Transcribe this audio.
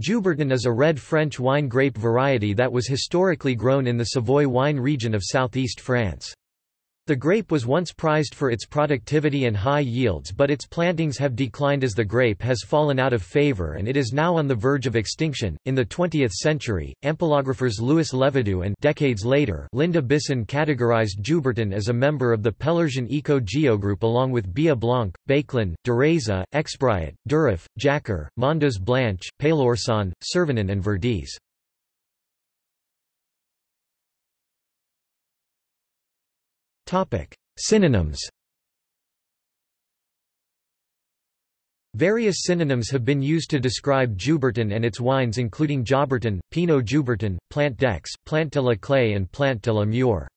Joubertin is a red French wine grape variety that was historically grown in the Savoy wine region of southeast France. The grape was once prized for its productivity and high yields but its plantings have declined as the grape has fallen out of favor and it is now on the verge of extinction. In the 20th century, ampelographers Louis Levadoux and decades later Linda Bisson categorized Joubertin as a member of the Peloursin eco-geo group along with Bia Blanc, Béclan, Dureza, Exbrayat, Durif, Jacquère, Mondeuse Blanche, Peloursin, Servanin and Verdesse. Synonyms Various synonyms have been used to describe Joubertin and its wines including Jaubertin, Pinot Joubertin, Plant d'Aix, Plant de la Claye and Plant de la Mure.